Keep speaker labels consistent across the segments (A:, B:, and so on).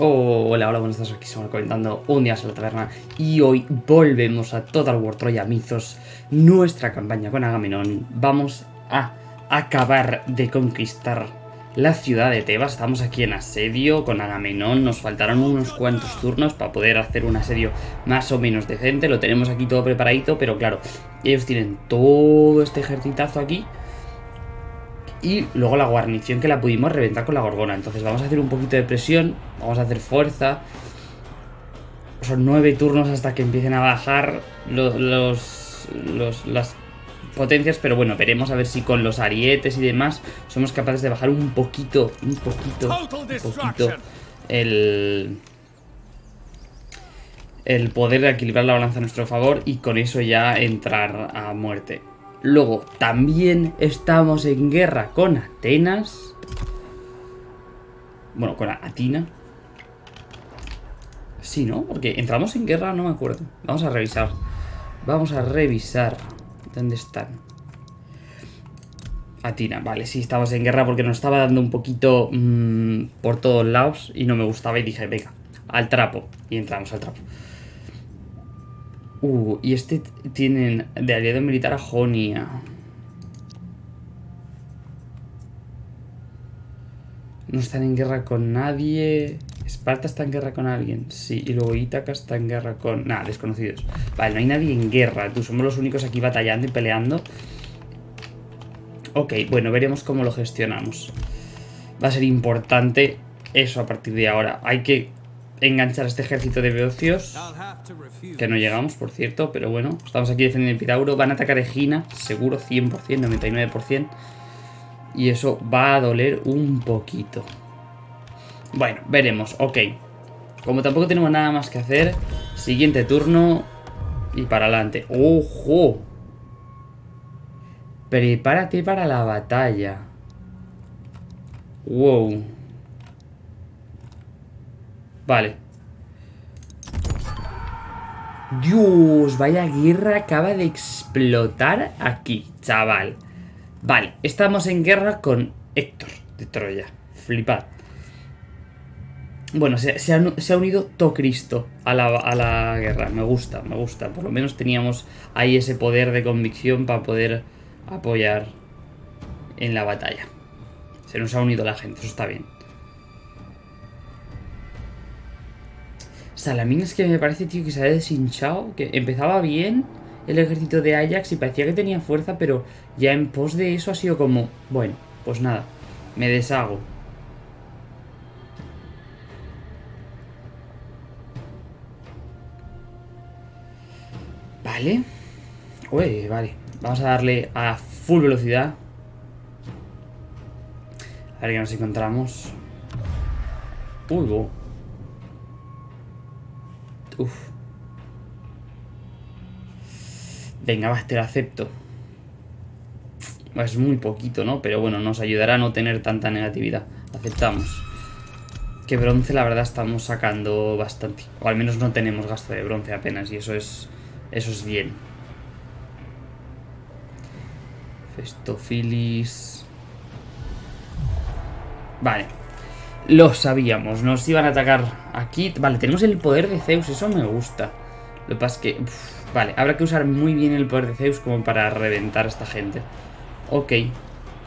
A: hola, hola, buenas tardes, aquí estamos comentando un día en la taberna y hoy volvemos a Total War Troya Mythos, nuestra campaña con Agamenón. Vamos a acabar de conquistar la ciudad de Tebas, estamos aquí en asedio con Agamenón, nos faltaron unos cuantos turnos para poder hacer un asedio más o menos decente, lo tenemos aquí todo preparadito, pero claro, ellos tienen todo este ejercitazo aquí y luego la guarnición que la pudimos reventar con la gorgona. Entonces vamos a hacer un poquito de presión, vamos a hacer fuerza. Son nueve turnos hasta que empiecen a bajar los, los, las potencias, pero bueno, veremos a ver si con los arietes y demás somos capaces de bajar un poquito, un poquito, un poquito el, el poder de equilibrar la balanza a nuestro favor y con eso ya entrar a muerte. Luego, también estamos en guerra con Atenas. Bueno, con Atina. Sí, ¿no? Porque entramos en guerra, no me acuerdo. Vamos a revisar. Vamos a revisar. ¿Dónde están? Atina, vale, sí, estamos en guerra porque nos estaba dando un poquito mmm, por todos lados y no me gustaba y dije, venga, al trapo. Y entramos al trapo. Uh, y este tienen de aliado militar a Jonia. No están en guerra con nadie. Esparta está en guerra con alguien. Sí, y luego Ítaca está en guerra con... Nada, desconocidos. Vale, no hay nadie en guerra. Tú somos los únicos aquí batallando y peleando. Ok, bueno, veremos cómo lo gestionamos. Va a ser importante eso a partir de ahora. Hay que enganchar a este ejército de beocios. Que no llegamos, por cierto, pero bueno. Estamos aquí defendiendo el Pitauro. Van a atacar Egina, seguro, 100%, 99%. Y eso va a doler un poquito. Bueno, veremos, ok. Como tampoco tenemos nada más que hacer, siguiente turno y para adelante. ¡Ojo! Prepárate para la batalla. Wow. Vale. Dios, vaya guerra acaba de explotar aquí, chaval. Vale, estamos en guerra con Héctor de Troya. Flipad. Bueno, se, ha, unido todo Cristo a la, a la guerra. Me gusta, me gusta. Por lo menos teníamos ahí ese poder de convicción para poder apoyar en la batalla. Se nos ha unido la gente, eso está bien. Salamín es que me parece, tío, que se ha deshinchado. Que empezaba bien el ejército de Ajax y parecía que tenía fuerza, pero ya en pos de eso ha sido como... Bueno, pues nada, me deshago. Vale. Uy, vale. Vamos a darle a full velocidad. A ver qué nos encontramos. Uy, Venga, va, te acepto. Es muy poquito, ¿no? Pero bueno, nos ayudará a no tener tanta negatividad. Aceptamos. Que bronce, la verdad, estamos sacando bastante. O al menos no tenemos gasto de bronce apenas. Y eso es, eso es bien. Festofilis... Vale. Lo sabíamos, nos iban a atacar aquí. Vale, tenemos el poder de Zeus, eso me gusta. Lo que pasa es que... vale, habrá que usar muy bien el poder de Zeus como para reventar a esta gente. Ok.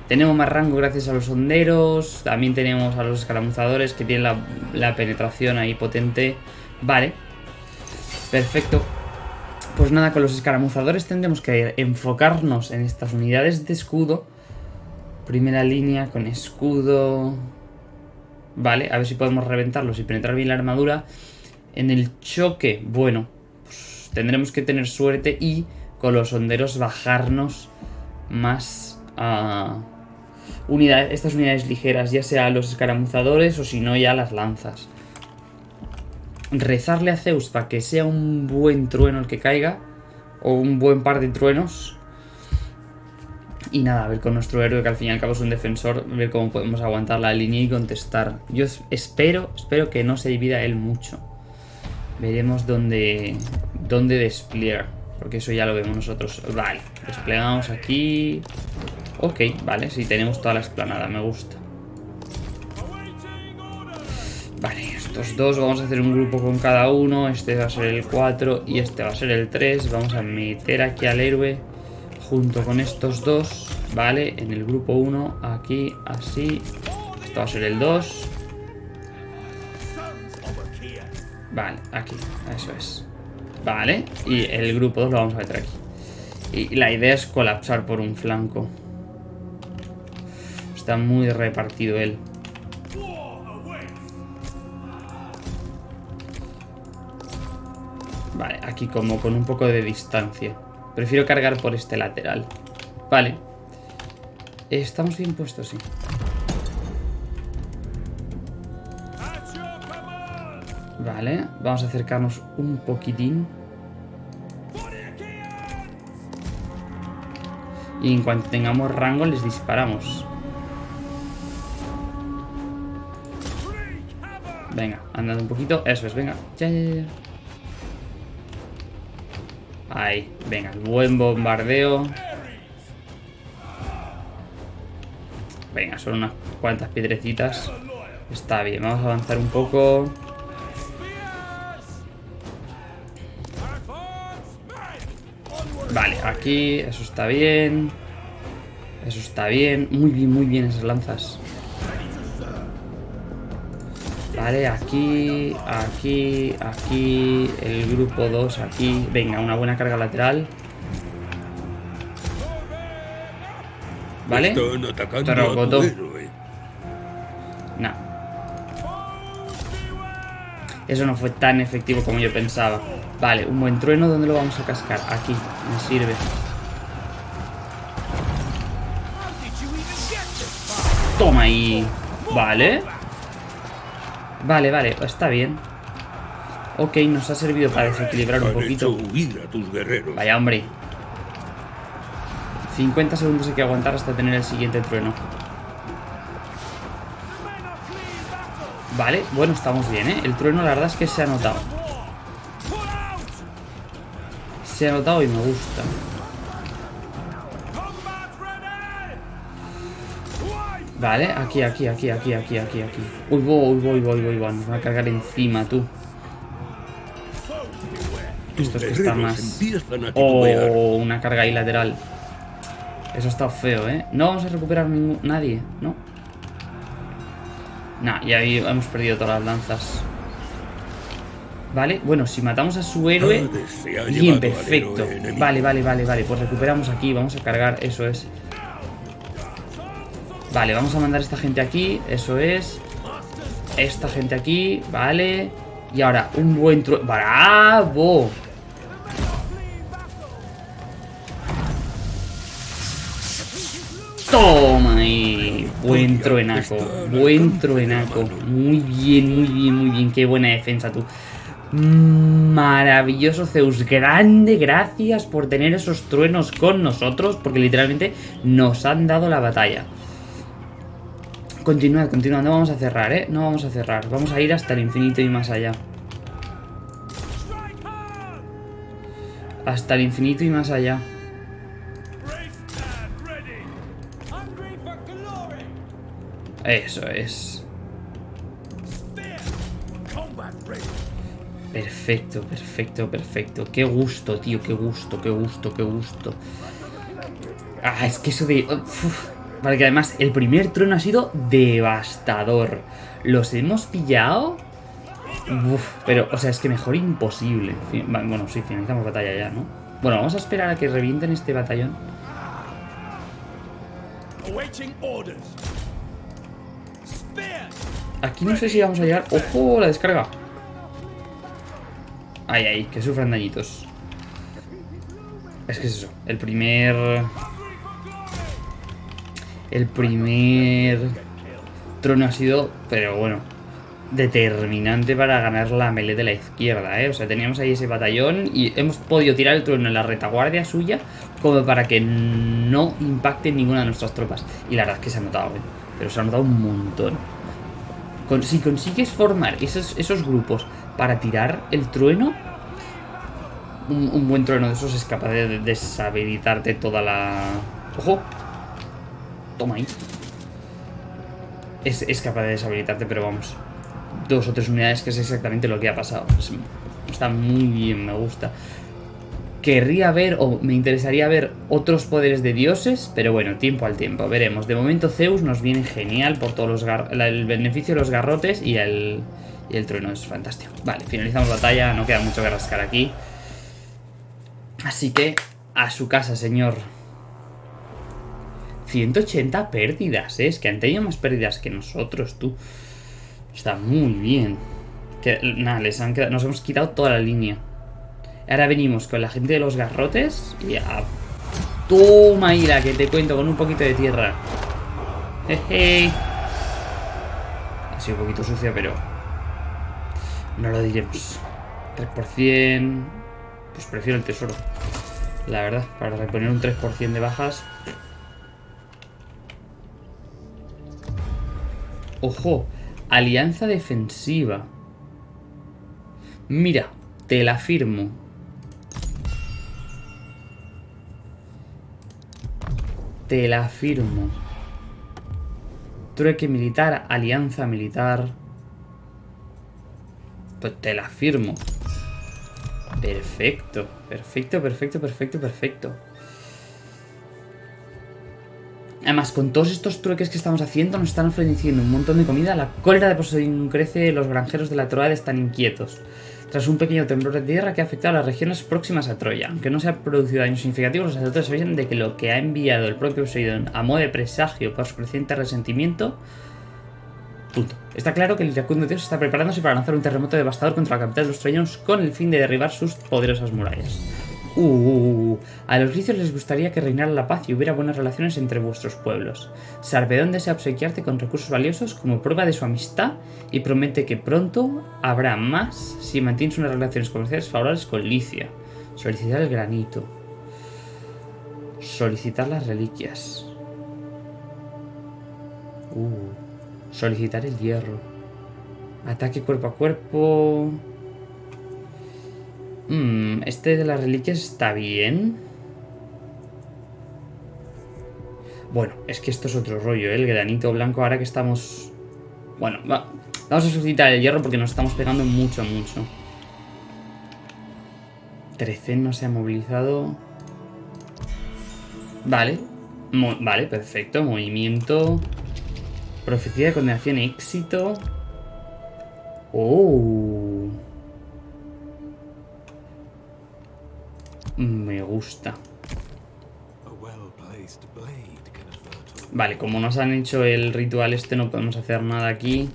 A: Tenemos más rango gracias a los honderos. También tenemos a los escaramuzadores que tienen la, la penetración ahí potente. Vale. Perfecto. Pues nada, con los escaramuzadores tendremos que enfocarnos en estas unidades de escudo. Primera línea con escudo... Vale, a ver si podemos reventarlos y penetrar bien la armadura. En el choque, bueno, pues tendremos que tener suerte y con los honderos bajarnos más a unidades, estas unidades ligeras, ya sea los escaramuzadores o si no ya las lanzas. Rezarle a Zeus para que sea un buen trueno el que caiga, o un buen par de truenos, y nada, a ver con nuestro héroe, que al fin y al cabo es un defensor, ver cómo podemos aguantar la línea y contestar. Yo espero, espero que no se divida él mucho. Veremos dónde, dónde despliegar, porque eso ya lo vemos nosotros. Vale, desplegamos aquí. Ok, vale, sí, tenemos toda la explanada, me gusta. Vale, estos dos, vamos a hacer un grupo con cada uno. Este va a ser el 4 y este va a ser el 3. Vamos a meter aquí al héroe junto con estos dos, ¿vale? En el grupo 1, aquí, así. Esto va a ser el 2. Vale, aquí, eso es. Vale, y el grupo 2 lo vamos a meter aquí. Y la idea es colapsar por un flanco. Está muy repartido él. Vale, aquí como con un poco de distancia. Prefiero cargar por este lateral. Vale. Estamos bien puestos, sí. Vale, vamos a acercarnos un poquitín. Y en cuanto tengamos rango les disparamos. Venga, andando un poquito. Eso es, venga. Ya, ya, ya. Ahí, venga, buen bombardeo. Venga, son unas cuantas piedrecitas. Está bien, vamos a avanzar un poco. Vale, aquí, eso está bien. Eso está bien. Muy bien, muy bien esas lanzas. Vale, aquí, aquí, aquí, el grupo 2 aquí. Venga, una buena carga lateral. ¿Vale? Terrocoto. No. Eso no fue tan efectivo como yo pensaba. Vale, un buen trueno, ¿dónde lo vamos a cascar? Aquí, me sirve. Toma ahí. Vale. Vale, vale, está bien. Ok, nos ha servido para desequilibrar un poquito. Vaya, hombre. 50 segundos hay que aguantar hasta tener el siguiente trueno. Vale, bueno, estamos bien, ¿eh? El trueno la verdad es que se ha notado. Se ha notado y me gusta. Vale, aquí, aquí, aquí, aquí, aquí, aquí, aquí. Uy, voy, voy, voy, voy, voy. Nos va a cargar encima, tú. Esto es que está más... Oh, una carga ahí lateral. Eso ha estado feo, ¿eh? No vamos a recuperar ningún... nadie, ¿no? Nah, y ahí hemos perdido todas las lanzas. Vale, bueno, si matamos a su héroe... Bien, perfecto. Vale, vale, vale, vale. Pues recuperamos aquí, vamos a cargar, eso es. Vale, vamos a mandar a esta gente aquí, eso es. Esta gente aquí, vale. Y ahora, un buen trueno. ¡Bravo! Toma ahí. Buen truenaco. Buen truenaco. Muy bien, muy bien, muy bien. Qué buena defensa tú. Maravilloso Zeus, grande gracias por tener esos truenos con nosotros, porque literalmente nos han dado la batalla. Continuad, continuad, no vamos a cerrar, ¿eh? No vamos a cerrar, vamos a ir hasta el infinito y más allá. Hasta el infinito y más allá. Eso es. Perfecto, perfecto, perfecto. Qué gusto, tío, qué gusto, qué gusto, qué gusto. Ah, es que eso de... Vale, que además el primer trueno ha sido devastador. ¿Los hemos pillado? Uf, pero, o sea, es que mejor imposible. Bueno, sí, finalizamos batalla ya, ¿no? Bueno, vamos a esperar a que revienten este batallón. Aquí no sé si vamos a llegar... ¡Ojo! La descarga. Ay, ay, que sufran dañitos. Es que es eso. El primer... El primer trono ha sido, pero bueno, determinante para ganar la melee de la izquierda, ¿eh? O sea, teníamos ahí ese batallón y hemos podido tirar el trono en la retaguardia suya como para que no impacte ninguna de nuestras tropas. Y la verdad es que se ha notado, ¿eh? Pero se ha notado un montón. si consigues formar esos, esos grupos para tirar el trueno, un, un, buen trueno de esos es capaz de deshabilitarte toda la... ¡Ojo! Toma ahí. Es, capaz de deshabilitarte, pero vamos. dos o tres unidades, que es exactamente lo que ha pasado. está muy bien, me gusta. Querría ver, o me interesaría ver otros poderes de dioses, pero bueno, tiempo al tiempo, veremos. De momento Zeus nos viene genial por todos los el beneficio de los garrotes y el, y el trueno es fantástico. Vale, finalizamos batalla, no queda mucho que rascar aquí. Así que, a su casa, señor. 180 pérdidas, ¿eh? Es que han tenido más pérdidas que nosotros, tú. Está muy bien. Que, nada, les han nos hemos quitado toda la línea. Ahora venimos con la gente de los garrotes y a... Toma, Ira, que te cuento con un poquito de tierra. Jeje. Ha sido un poquito sucio, pero... No lo diremos. 3%... Pues prefiero el tesoro. La verdad, para reponer un 3% de bajas... Ojo, alianza defensiva. Mira, te la firmo. Te la firmo. Trueque militar, alianza militar. Pues te la firmo. Perfecto, perfecto, perfecto, perfecto, perfecto. Además, con todos estos trueques que estamos haciendo, nos están ofreciendo un montón de comida. La cólera de Poseidón crece, los granjeros de la Troada están inquietos tras un pequeño temblor de tierra que ha afectado a las regiones próximas a Troya. Aunque no se ha producido daños significativos, los sacerdotes sabían de que lo que ha enviado el propio Poseidón a modo de presagio por su creciente resentimiento... Punto. Está claro que el iracundo dios está preparándose para lanzar un terremoto devastador contra la capital de los troyanos con el fin de derribar sus poderosas murallas. Uh, uh, uh, a los gricios les gustaría que reinara la paz y hubiera buenas relaciones entre vuestros pueblos. Sarpedón desea obsequiarte con recursos valiosos como prueba de su amistad y promete que pronto habrá más si mantienes unas relaciones comerciales favorables con Licia. Solicitar el granito. Solicitar las reliquias. solicitar el hierro. Ataque cuerpo a cuerpo. Mmm, este de las reliquias está bien. Bueno, es que esto es otro rollo, ¿eh? El granito blanco ahora que estamos... Bueno, vamos a suscitar el hierro porque nos estamos pegando mucho, mucho. Trecen no se ha movilizado. Vale. vale, perfecto. Movimiento. Profecía de condenación, éxito. Oh. Gusta. Vale, como nos han hecho el ritual este no podemos hacer nada aquí.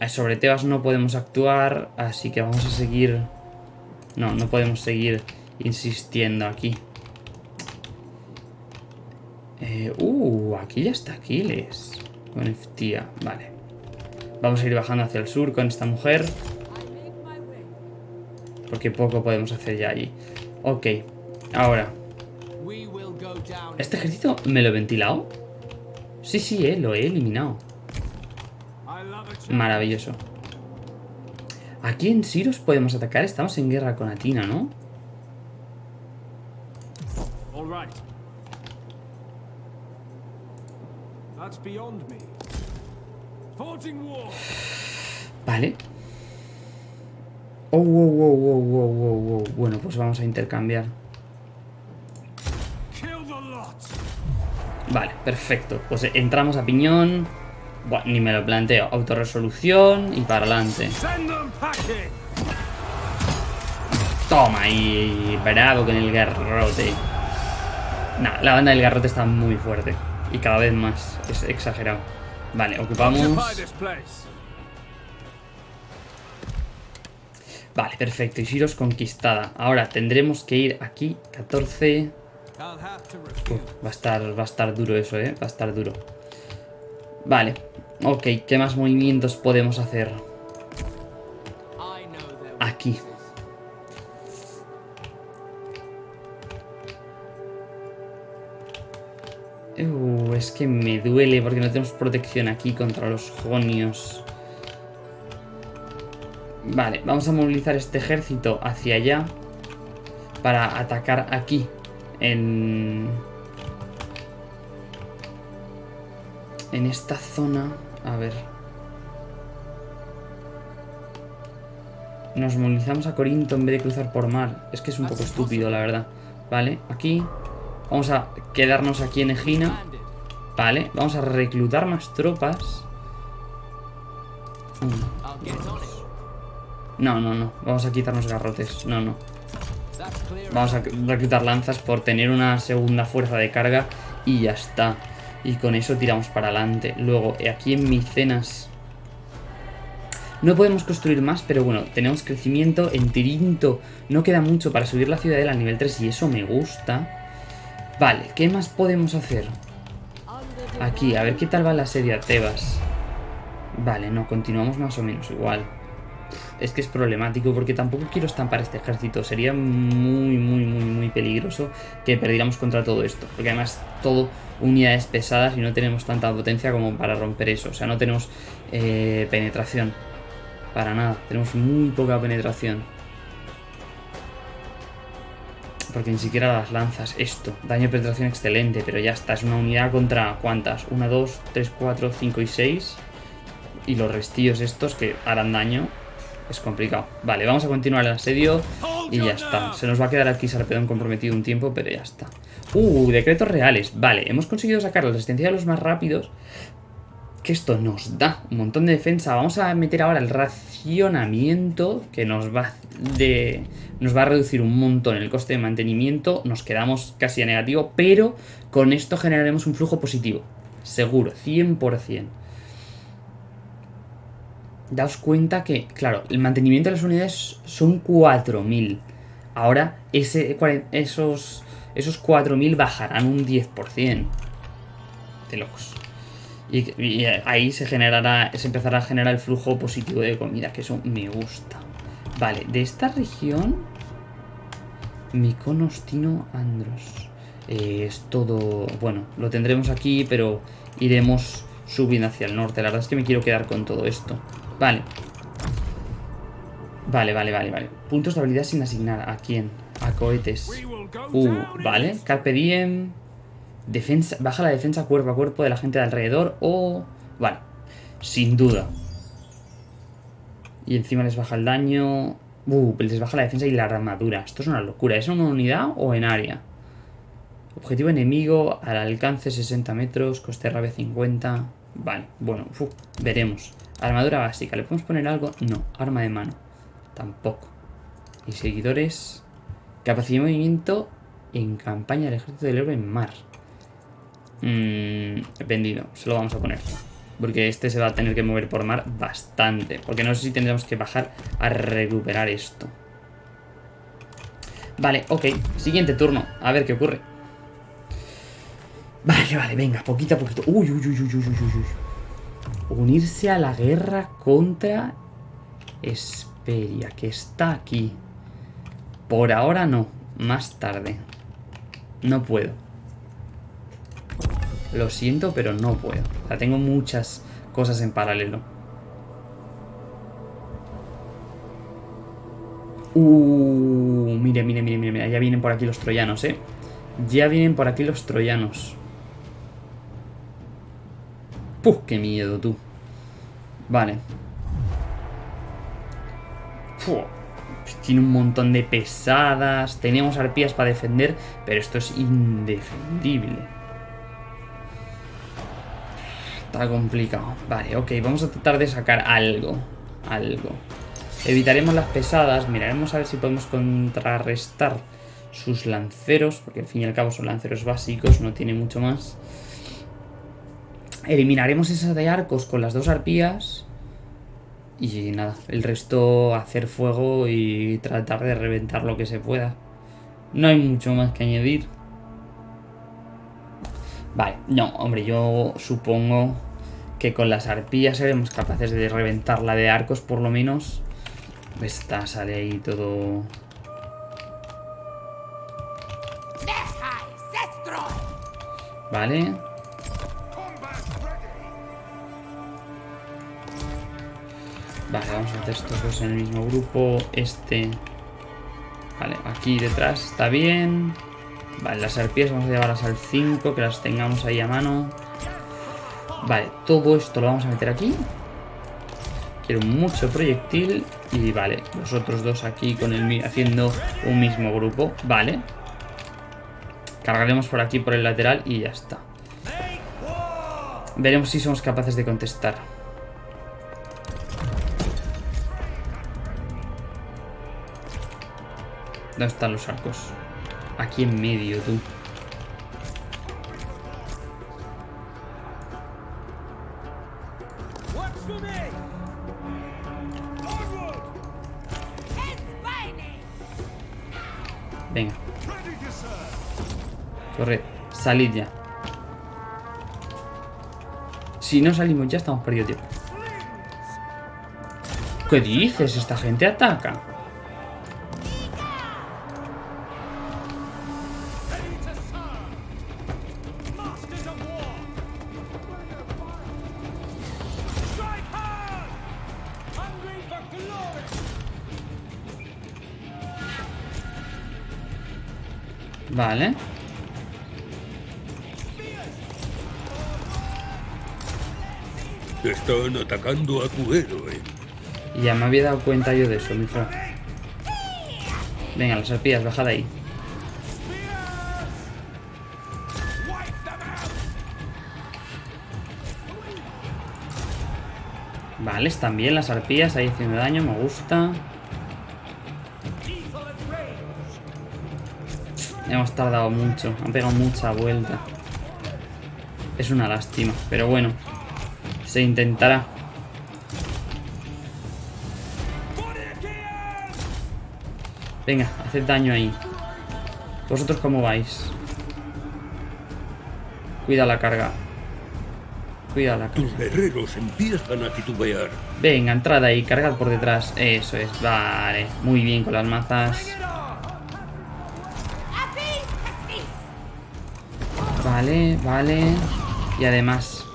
A: Eh, sobre Tebas no podemos actuar, así que vamos a seguir... No, no podemos seguir insistiendo aquí. Eh, uh, aquí ya está Aquiles. Con Eftia, vale. Vamos a ir bajando hacia el sur con esta mujer. Porque poco podemos hacer ya allí. Ok, ahora. ¿Este ejército me lo he ventilado? Sí, sí, eh, lo he eliminado. Maravilloso. Aquí en Siros podemos atacar. Estamos en guerra con Atina, ¿no? Vale. Oh, wow, wow, wow, wow, wow, wow. Bueno, pues vamos a intercambiar. Vale, perfecto. Pues entramos a piñón. Bueno, ni me lo planteo. Autorresolución y para adelante. Toma ahí. Bravo con el garrote. Nah, la banda del garrote está muy fuerte. Y cada vez más. Es exagerado. Vale, ocupamos... Vale, perfecto. Isiros conquistada. Ahora tendremos que ir aquí. 14. va, a estar, va a estar duro eso, ¿eh? Va a estar duro. Vale. Ok, ¿qué más movimientos podemos hacer? Aquí. Uh, es que me duele porque no tenemos protección aquí contra los jonios. Vale, vamos a movilizar este ejército hacia allá para atacar aquí en... En esta zona... A ver... Nos movilizamos a Corinto en vez de cruzar por mar. Es que es un poco estúpido, la verdad. Vale, aquí. Vamos a quedarnos aquí en Egina. Vale, vamos a reclutar más tropas. No, no, no. Vamos a quitarnos garrotes. No, no. Vamos a reclutar lanzas por tener una segunda fuerza de carga y ya está. Y con eso tiramos para adelante. Luego, aquí en Micenas... No podemos construir más, pero bueno, tenemos crecimiento. En Tirinto no queda mucho para subir la ciudadela al nivel 3 y eso me gusta. Vale, ¿qué más podemos hacer? Aquí, a ver qué tal va la serie a Tebas. Vale, no, continuamos más o menos igual. Es que es problemático porque tampoco quiero estampar este ejército. Sería muy, muy, muy, muy peligroso que perdiéramos contra todo esto. Porque además todo unidades pesadas y no tenemos tanta potencia como para romper eso. O sea, no tenemos eh, penetración. Para nada. Tenemos muy poca penetración. Porque ni siquiera las lanzas. Esto. Daño de penetración excelente. Pero ya está. Es una unidad contra ¿cuántas? 1, 2, 3, 4, 5 y 6. Y los restillos estos que harán daño es complicado. Vale, vamos a continuar el asedio y ya está. Se nos va a quedar aquí Sarpedón comprometido un tiempo, pero ya está. Uh, decretos reales. Vale, hemos conseguido sacar la resistencia de los más rápidos. Que esto nos da un montón de defensa. Vamos a meter ahora el racionamiento, que nos va, de, nos va a reducir un montón el coste de mantenimiento. Nos quedamos casi a negativo, pero con esto generaremos un flujo positivo. Seguro, 100% daos cuenta que, claro, el mantenimiento de las unidades son 4.000. Ahora ese, esos, esos 4.000 bajarán un 10%. De locos. Y, ahí se generará, se empezará a generar el flujo positivo de comida, que eso me gusta. Vale, de esta región... Miconostino Andros. Eh, es todo... Bueno, lo tendremos aquí, pero iremos subiendo hacia el norte. La verdad es que me quiero quedar con todo esto. Vale. Vale, vale, vale, vale. Puntos de habilidad sin asignar. ¿A quién? A cohetes. Uh, vale. Carpe diem. Defensa, baja la defensa cuerpo a cuerpo de la gente de alrededor. O... vale. Sin duda. Y encima les baja el daño. Uh, les baja la defensa y la armadura. Esto es una locura. ¿Es en una unidad o en área? Objetivo enemigo al alcance 60 metros. Coste rabia 50. Vale, bueno, veremos. Armadura básica, ¿le podemos poner algo? No. Arma de mano. Tampoco. Y seguidores. Capacidad de movimiento en campaña del ejército del héroe en mar. Mmm, vendido. Se lo vamos a poner. Porque este se va a tener que mover por mar bastante. Porque no sé si tendremos que bajar a recuperar esto. Vale, ok. Siguiente turno. A ver qué ocurre. Vale, vale, venga. Poquito a poquito. Uy, uy, uy, uy, uy, uy, uy unirse a la guerra contra Esperia, que está aquí. Por ahora no, más tarde. No puedo. Lo siento, pero no puedo. O sea, tengo muchas cosas en paralelo. Uh, mire, mire, mire, mire, ya vienen por aquí los troyanos, ¿eh? Ya vienen por aquí los troyanos. ¡Puf! ¡Qué miedo, tú! Vale. tiene un montón de pesadas. Teníamos arpías para defender, pero esto es indefendible. Está complicado. Vale, ok, vamos a tratar de sacar algo. Algo. Evitaremos las pesadas. Miraremos a ver si podemos contrarrestar sus lanceros, porque al fin y al cabo son lanceros básicos, no tiene mucho más. Eliminaremos esas de arcos con las dos arpías. Y nada, el resto hacer fuego y tratar de reventar lo que se pueda. No hay mucho más que añadir. Vale, no, hombre, yo supongo que con las arpías seremos capaces de reventar la de arcos por lo menos. Esta sale ahí todo... Vale. Vale, vamos a hacer estos dos en el mismo grupo. Este... Vale, aquí detrás está bien. Vale, las arpías vamos a llevarlas al 5, que las tengamos ahí a mano. Vale, todo esto lo vamos a meter aquí. Quiero mucho proyectil. Y vale, los otros dos aquí con el haciendo un mismo grupo. Vale. Cargaremos por aquí, por el lateral y ya está. Veremos si somos capaces de contestar. ¿Dónde están los arcos? Aquí en medio, tú. Venga. Corre, salid ya. Si no salimos ya estamos perdidos. ¿Qué dices? Esta gente ataca. Vale.
B: Están atacando a tu héroe.
A: Ya me había dado cuenta yo de eso, mijo. Venga, las arpías, bajad ahí. Vale, están bien las arpías ahí haciendo daño, me gusta. Hemos tardado mucho, han pegado mucha vuelta. Es una lástima, pero bueno. Se intentará. Venga, haced daño ahí. ¿Vosotros cómo vais? Cuida la carga. Cuida la carga.
B: Tus guerreros empiezan a titubear.
A: Venga, entrad ahí, cargad por detrás. Eso es, vale. Muy bien con las mazas. Vale, vale. Y además...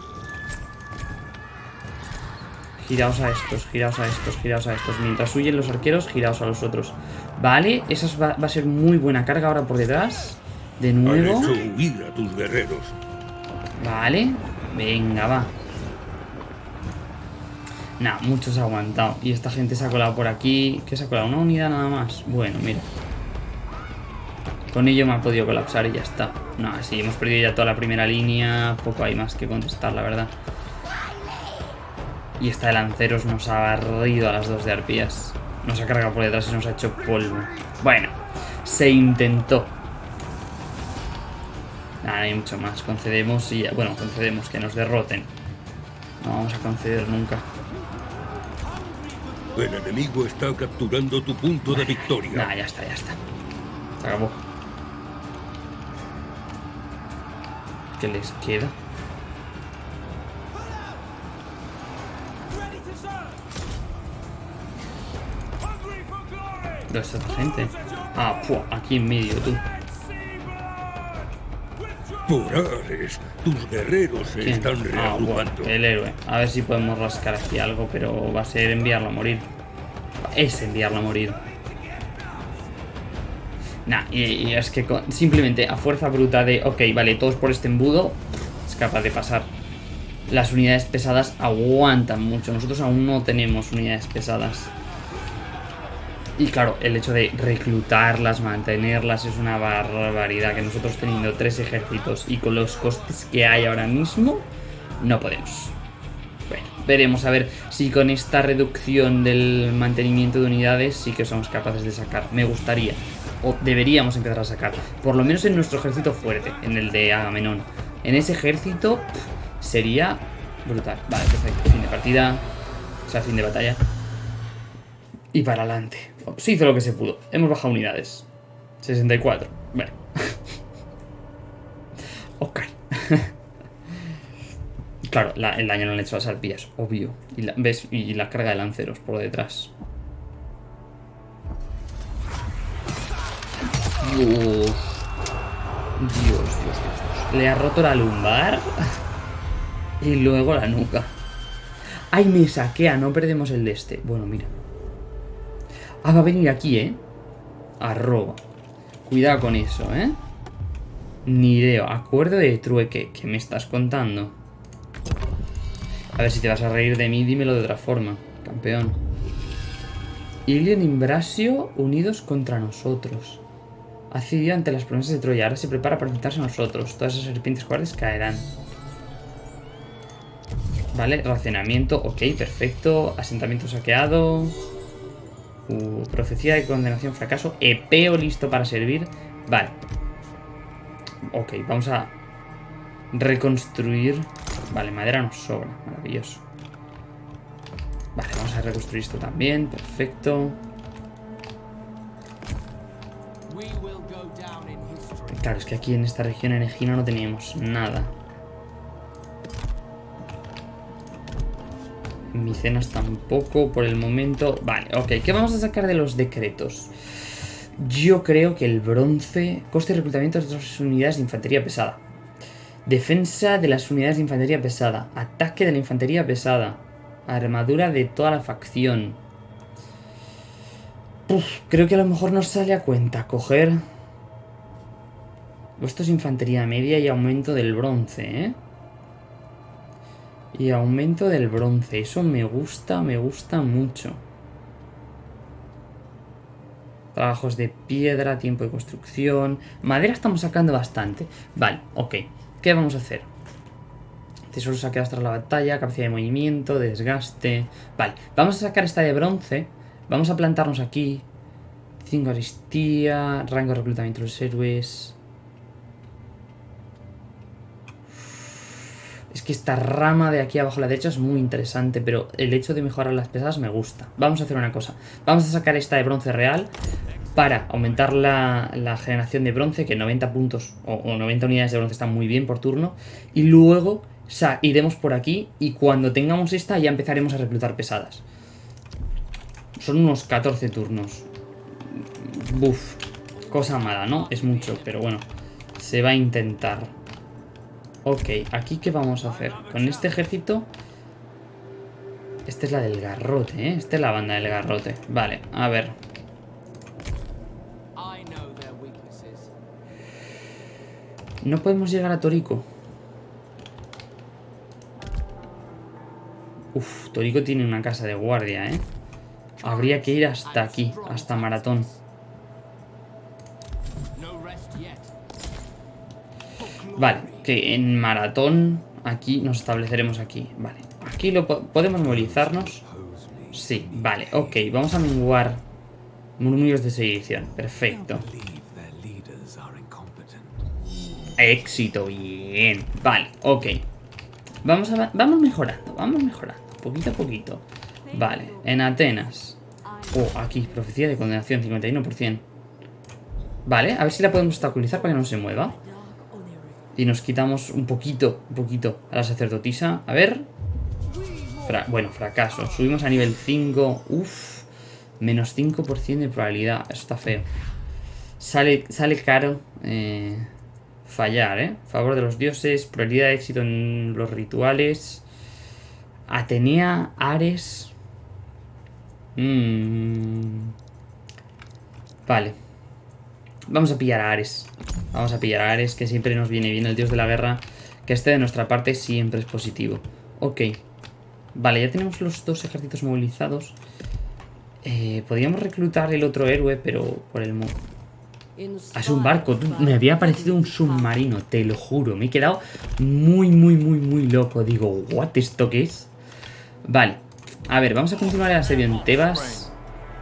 A: Giraos a estos, giraos a estos, giraos a estos. Mientras huyen los arqueros, giraos a los otros. Vale, esa va, a ser muy buena carga ahora por detrás. De nuevo.
B: A tus guerreros.
A: Vale. Venga, va. Nah, muchos ha aguantado. Y esta gente se ha colado por aquí. ¿Qué se ha colado? ¿Una unidad nada más? Bueno, mira. Con ello me ha podido colapsar y ya está. No, sí, hemos perdido ya toda la primera línea. Poco hay más que contestar, la verdad. Y esta de lanceros nos ha barrido a las dos de arpías. Nos ha cargado por detrás y nos ha hecho polvo. Bueno, se intentó. Nada, hay mucho más. Concedemos y... Bueno, concedemos que nos derroten. No vamos a conceder nunca.
B: El enemigo está capturando tu punto de victoria.
A: Nah, ya está, ya está. Se acabó. ¿Qué les queda? ¿Dónde está esta gente? Ah, aquí en medio, tú.
B: Por Ares, tus guerreros se están ah, reagrupando.
A: el héroe. A ver si podemos rascar aquí algo, pero va a ser enviarlo a morir. Es enviarlo a morir. Nah, y, es que simplemente a fuerza bruta de, ok, vale, todos por este embudo, es capaz de pasar. Las unidades pesadas aguantan mucho. Nosotros aún no tenemos unidades pesadas. Y claro, el hecho de reclutarlas, mantenerlas es una barbaridad. Que nosotros teniendo tres ejércitos y con los costes que hay ahora mismo, no podemos. Bueno, veremos a ver si con esta reducción del mantenimiento de unidades sí que somos capaces de sacar. Me gustaría o deberíamos empezar a sacar. Por lo menos en nuestro ejército fuerte, en el de Agamenón. En ese ejército sería brutal. Vale, perfecto. Fin de partida. O sea, fin de batalla. Y para adelante. Se hizo lo que se pudo. Hemos bajado unidades. 64. Bueno. ok. claro, el daño no le han hecho las arpías, obvio. Y ¿ves? Y la carga de lanceros por detrás. Dios. Dios, Dios, Dios, Le ha roto la lumbar. y luego la nuca. ¡Ay, me saquea! No perdemos el de este. Bueno, mira. Ah, va a venir aquí, ¿eh? Arroba. Cuidado con eso, ¿eh? Nireo. Acuerdo de trueque. ¿Qué me estás contando? A ver, si te vas a reír de mí, dímelo de otra forma. Campeón. Ilion y Imbrasio unidos contra nosotros. Cedido ante las promesas de Troya. Ahora se prepara para enfrentarse a nosotros. Todas esas serpientes cobardes caerán. Vale, racionamiento. Ok, perfecto. Asentamiento saqueado. Uh, profecía de condenación, fracaso. Epeo listo para servir. Vale. Ok, vamos a reconstruir. Vale, madera nos sobra. Maravilloso. Vale, vamos a reconstruir esto también. Perfecto. Claro, es que aquí en esta región en Egina no teníamos nada. En Micenas tampoco por el momento. Vale, ok. ¿Qué vamos a sacar de los decretos? Yo creo que el bronce... Coste de reclutamiento de dos unidades de infantería pesada. Defensa de las unidades de infantería pesada. Ataque de la infantería pesada. Armadura de toda la facción. creo que a lo mejor nos sale a cuenta coger... Esto es infantería media y aumento del bronce, ¿eh? Y aumento del bronce. Eso me gusta, me gusta mucho. Trabajos de piedra, tiempo de construcción. Madera estamos sacando bastante. Vale, ok. ¿Qué vamos a hacer? Tesoro saqueados tras la batalla, capacidad de movimiento, desgaste... Vale, vamos a sacar esta de bronce. Vamos a plantarnos aquí. 5 aristía, rango de reclutamiento de los héroes... que esta rama de aquí abajo a la derecha es muy interesante, pero el hecho de mejorar las pesadas me gusta. Vamos a hacer una cosa. Vamos a sacar esta de bronce real para aumentar la, generación de bronce, que 90 puntos o, 90 unidades de bronce están muy bien por turno. Y luego iremos por aquí y cuando tengamos esta ya empezaremos a reclutar pesadas. Son unos 14 turnos. Buf. Cosa mala, ¿no? Es mucho, pero bueno. Se va a intentar. Ok, aquí qué vamos a hacer. Con este ejército... Esta es la del garrote, ¿eh? Esta es la banda del garrote. Vale, a ver. No podemos llegar a Torico. Uf, Torico tiene una casa de guardia, ¿eh? Habría que ir hasta aquí, hasta Maratón. Vale, en maratón aquí nos estableceremos aquí. Vale, aquí lo podemos movilizarnos. Sí, vale, ok, vamos a menguar murmullos de sedición. Perfecto. Éxito, bien. Vale, ok. Vamos, vamos mejorando, vamos mejorando, poquito a poquito. Vale, en Atenas. Oh, aquí, profecía de condenación, 51%. Vale, a ver si la podemos obstaculizar para que no se mueva. Y nos quitamos un poquito, un poquito a la sacerdotisa. A ver. bueno, fracaso. Subimos a nivel 5. Uf. Menos 5% de probabilidad. Eso está feo. Sale, sale caro eh, fallar, ¿eh? Favor de los dioses. Probabilidad de éxito en los rituales. Atenea, Ares. Mmm. Vale. Vamos a pillar a Ares. Vamos a pillar a Ares, que siempre nos viene bien el dios de la guerra. Que esté de nuestra parte siempre es positivo. Ok. Vale, ya tenemos los dos ejércitos movilizados. Eh, podríamos reclutar el otro héroe, pero por el... Ah, es un barco. Me había parecido un submarino, te lo juro. Me he quedado muy, muy, muy, muy loco. Digo, ¿what? ¿Esto qué es? Vale. A ver, vamos a continuar el asedio en Tebas.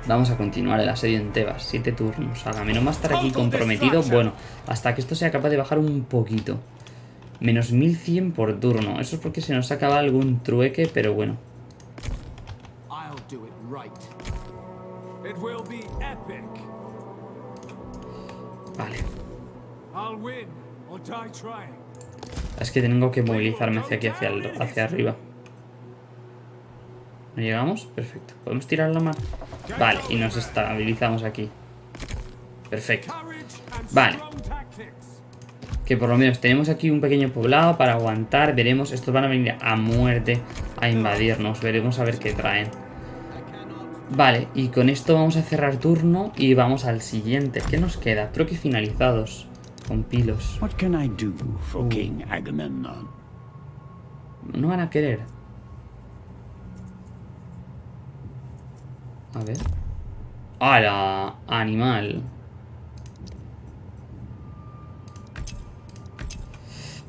A: Vamos a continuar el asedio en Tebas. Siete turnos. no va a estar aquí comprometido. Bueno, hasta que esto sea capaz de bajar un poquito. Menos 1100 por turno. Eso es porque se nos acaba algún trueque, pero bueno. Vale. Es que tengo que movilizarme hacia aquí, hacia, hacia arriba. ¿No llegamos? Perfecto. ¿Podemos tirar la mar? Vale, y nos estabilizamos aquí. Perfecto. Vale. Que por lo menos tenemos aquí un pequeño poblado para aguantar. Veremos, estos van a venir a muerte a invadirnos. Veremos a ver qué traen. Vale, y con esto vamos a cerrar turno y vamos al siguiente. ¿Qué nos queda? Troques finalizados. Con pilos. Uh. No van a querer. A ver. ¡Hala! Animal.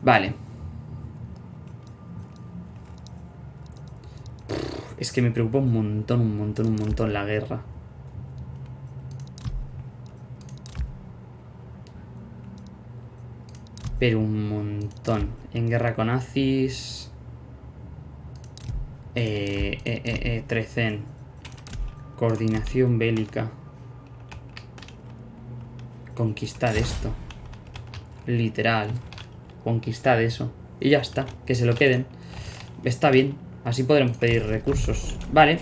A: Vale. Es que me preocupa un montón, un montón, un montón la guerra. Pero un montón. En guerra con Aziz. Eh, eh, eh, eh, Trecen. Coordinación bélica. Conquistar esto. Literal. Conquistar eso. Y ya está. Que se lo queden. Está bien. Así podremos pedir recursos. Vale.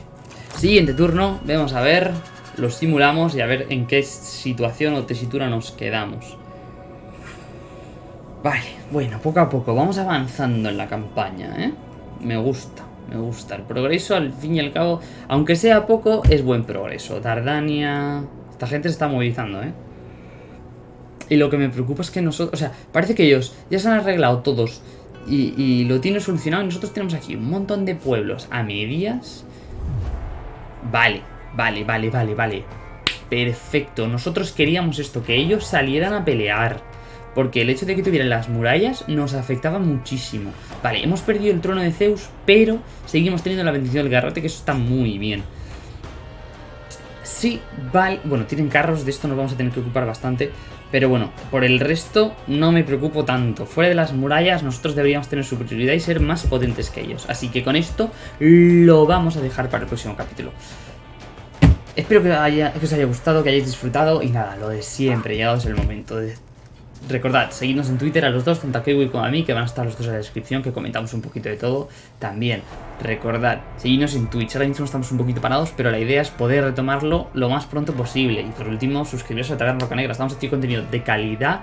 A: Siguiente turno. Vamos a ver. Lo simulamos y a ver en qué situación o tesitura nos quedamos. Vale, bueno, poco a poco vamos avanzando en la campaña, ¿eh? Me gusta, me gusta. El progreso, al fin y al cabo, aunque sea poco, es buen progreso. Dardania... Esta gente se está movilizando, ¿eh? Y lo que me preocupa es que nosotros... O sea, parece que ellos ya se han arreglado todos y, y lo tienen solucionado y nosotros tenemos aquí un montón de pueblos a medias. Vale, vale, vale, vale, vale. Perfecto, nosotros queríamos esto, que ellos salieran a pelear. Porque el hecho de que tuvieran las murallas nos afectaba muchísimo. Vale, hemos perdido el trono de Zeus, pero seguimos teniendo la bendición del garrote, que eso está muy bien. Sí, vale. Bueno, tienen carros, de esto nos vamos a tener que ocupar bastante. Pero bueno, por el resto no me preocupo tanto. Fuera de las murallas nosotros deberíamos tener superioridad y ser más potentes que ellos. Así que con esto lo vamos a dejar para el próximo capítulo. Espero que, que os haya gustado, que hayáis disfrutado y nada, lo de siempre, llegado es el momento de Recordad, seguidnos en Twitter a los dos, tanto a Kiwi como a mí, que van a estar los dos en la descripción, que comentamos un poquito de todo. También, recordad, seguidnos en Twitch. Ahora mismo estamos un poquito parados, pero la idea es poder retomarlo lo más pronto posible. Y por último, suscribiros a Taberna Roca Negra. Estamos haciendo contenido de calidad,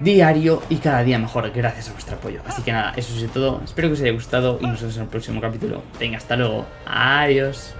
A: diario y cada día mejor, gracias a vuestro apoyo. Así que nada, eso es todo. Espero que os haya gustado y nos vemos en el próximo capítulo. Venga, hasta luego. Adiós.